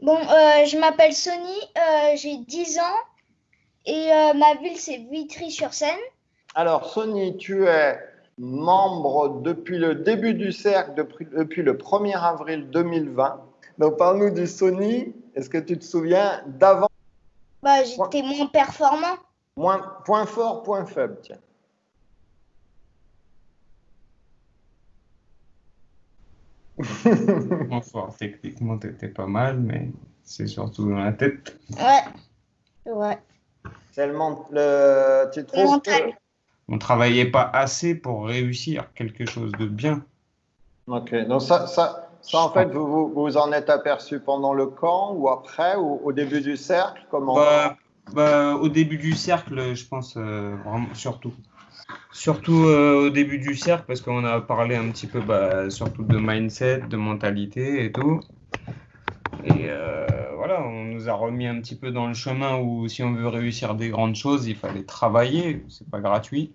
Bon, euh, je m'appelle Sony, euh, j'ai 10 ans et euh, ma ville c'est Vitry-sur-Seine. Alors, Sony, tu es membre depuis le début du cercle, depuis, depuis le 1er avril 2020. Donc, parle-nous du Sony. Est-ce que tu te souviens d'avant? Bah, j'étais moins performant. Moins, point fort, point faible, tiens. Moins fort, techniquement, t'étais pas mal, mais c'est surtout dans la tête. Ouais, ouais. C'est le, le- Tu trouves que- On travaillait pas assez pour réussir quelque chose de bien. Ok, donc ça, ça, ça en fait, vous, vous vous en êtes aperçu pendant le camp ou après ou au début du cercle Comment Bah, bah, au début du cercle, je pense euh, vraiment surtout. Surtout euh, au début du cercle, parce qu'on a parlé un petit peu bah, surtout de mindset, de mentalité et tout. Et euh, voilà, on nous a remis un petit peu dans le chemin où si on veut réussir des grandes choses, il fallait travailler, c'est pas gratuit.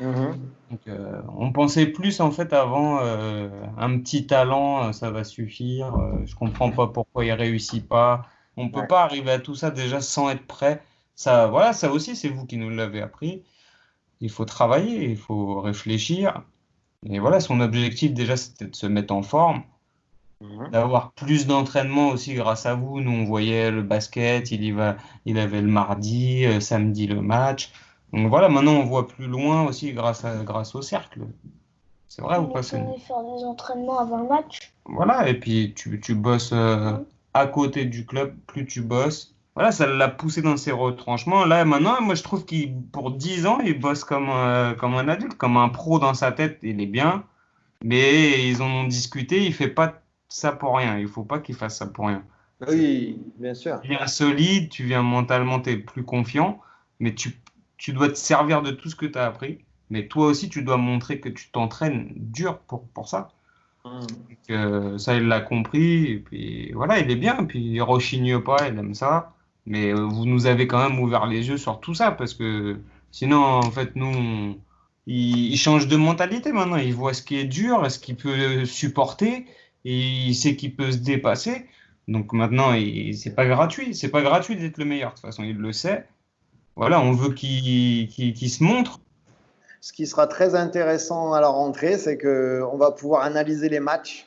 Mhm. Donc, euh, on pensait plus en fait avant euh, un petit talent, ça va suffire. je comprends pas pourquoi il réussit pas. On peut Ouais. pas arriver à tout ça déjà sans être prêt. Ça, voilà, ça aussi c'est vous qui nous l'avez appris. Il faut travailler, il faut réfléchir. Et voilà, son objectif déjà c'était de se mettre en forme, Mhm. d'avoir plus d'entraînement aussi grâce à vous. Nous on voyait le basket, il y va, il avait le mardi, euh, samedi le match. Donc voilà, maintenant on voit plus loin aussi grâce à, grâce au cercle. C'est vrai ou On pas, faire des entraînements avant le match. Voilà, et puis tu, tu bosses euh, à côté du club, plus tu bosses. Voilà, ça l'a poussé dans ses retranchements. Là, maintenant, moi, je trouve qu'il, pour 10 ans, il bosse comme, euh, comme un adulte, comme un pro dans sa tête. Il est bien, mais ils en ont discuté. Il fait pas ça pour rien. Il faut pas qu'il fasse ça pour rien. Oui, bien sûr. Tu viens solide, tu viens mentalement, tu es plus confiant, mais tu, tu dois te servir de tout ce que tu as appris. Mais toi aussi, tu dois montrer que tu t'entraînes dur pour, pour ça. Mhm. que ça, il l'a compris, et puis voilà, il est bien, puis il rechigne pas, il aime ça, mais euh, vous nous avez quand même ouvert les yeux sur tout ça, parce que sinon, en fait, nous, on- il, il change de mentalité maintenant, il voit ce qui est dur, ce qu'il peut supporter, et il sait qu'il peut se dépasser, donc maintenant, c'est pas gratuit, c'est pas gratuit d'être le meilleur, de toute façon, il le sait, voilà, on veut qu'il se montre, Ce qui sera très intéressant à la rentrée, c'est que on va pouvoir analyser les matchs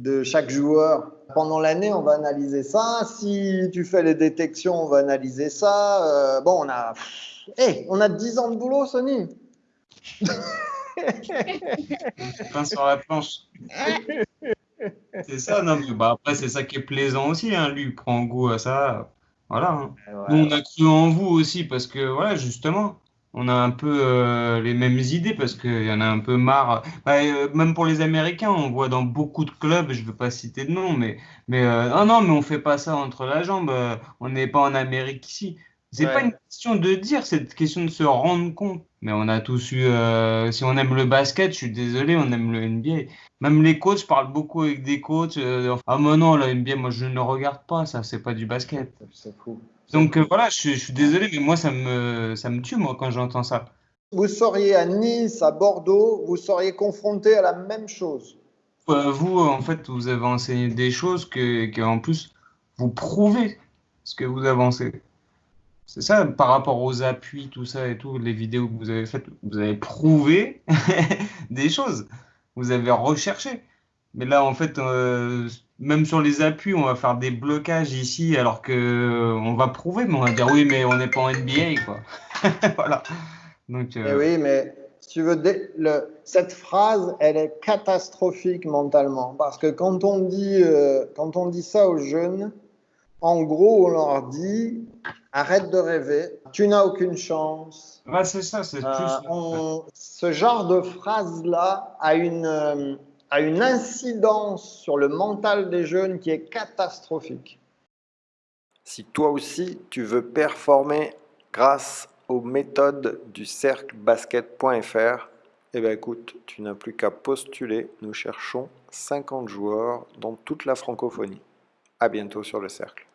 de chaque joueur. Pendant l'année, on va analyser ça. Si tu fais les détections, on va analyser ça. Euh, bon, on a, Eh, on a 10 ans de boulot, Sony. pain sur la planche. C'est ça, non, mais bah, après, c'est ça qui est plaisant aussi, hein. Lui, il prend goût à ça. Voilà. hein. Nous, on a cru en vous aussi, parce que, voilà, justement, on a un peu euh, les mêmes idées, parce qu'il y en a un peu marre. Bah, euh, même pour les Américains, on voit dans beaucoup de clubs, je ne veux pas citer de nom, mais, mais euh, ah non, mais on fait pas ça entre la jambe, euh, on n'est pas en Amérique ici. C'est Ouais. pas une question de dire, c'est une question de se rendre compte. Mais on a tous eu, si on aime le basket, je suis désolé, on aime le NBA. Même les coachs, je parle beaucoup avec des coachs. ah, mais non, la NBA, moi, je ne regarde pas, ça, c'est pas du basket. C'est fou. Donc euh, voilà, je, suis- je suis désolé, mais moi, ça me, ça me tue, moi, quand j'entends ça. Vous seriez à Nice, à Bordeaux, vous seriez confronté à la même chose. Euh, vous, euh, en fait, vous avez enseigné des choses que, que, en plus, vous prouvez ce que vous avancez. C'est ça, par rapport aux appuis, tout ça et tout, les vidéos que vous avez faites, vous avez prouvé des choses. Vous avez recherché. Mais là, en fait, euh, même sur les appuis, on va faire des blocages ici, alors que euh, on va prouver, mais on va dire oui, mais on n'est pas en NBA, quoi. Voilà. Donc, Eh euh, oui, mais si tu veux, le- cette phrase, elle est catastrophique mentalement. Parce que quand on dit, quand on dit ça aux jeunes, en gros, on leur dit arrête de rêver, tu n'as aucune chance. ouais, c'est ça, c'est Euh, plus. on- ce genre de phrase-là a une, a une incidence sur le mental des jeunes qui est catastrophique. Si toi aussi tu veux performer grâce aux méthodes du cercle basket.fr, eh bien écoute, tu n'as plus qu'à postuler. Nous cherchons 50 joueurs dans toute la francophonie. À bientôt sur le cercle.